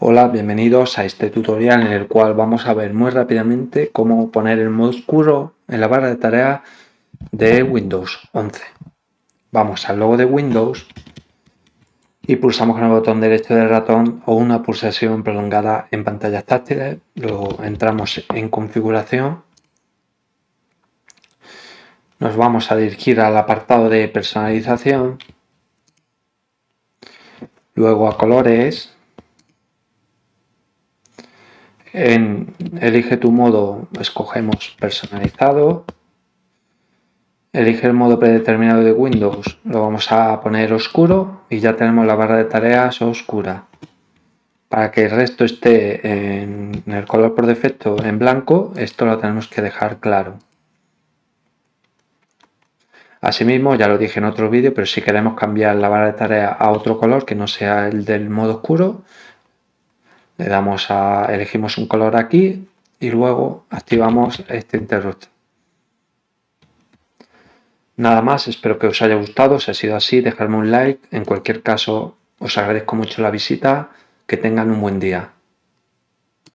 Hola, bienvenidos a este tutorial en el cual vamos a ver muy rápidamente cómo poner el modo oscuro en la barra de tareas de Windows 11. Vamos al logo de Windows y pulsamos con el botón derecho del ratón o una pulsación prolongada en pantallas táctiles. Luego entramos en configuración. Nos vamos a dirigir al apartado de personalización. Luego a colores En Elige tu modo, escogemos personalizado. Elige el modo predeterminado de Windows, lo vamos a poner oscuro y ya tenemos la barra de tareas oscura. Para que el resto esté en el color por defecto en blanco, esto lo tenemos que dejar claro. Asimismo, ya lo dije en otro vídeo, pero si queremos cambiar la barra de tareas a otro color que no sea el del modo oscuro, le damos a, elegimos un color aquí y luego activamos este interruptor. Nada más, espero que os haya gustado, si ha sido así dejadme un like, en cualquier caso os agradezco mucho la visita, que tengan un buen día.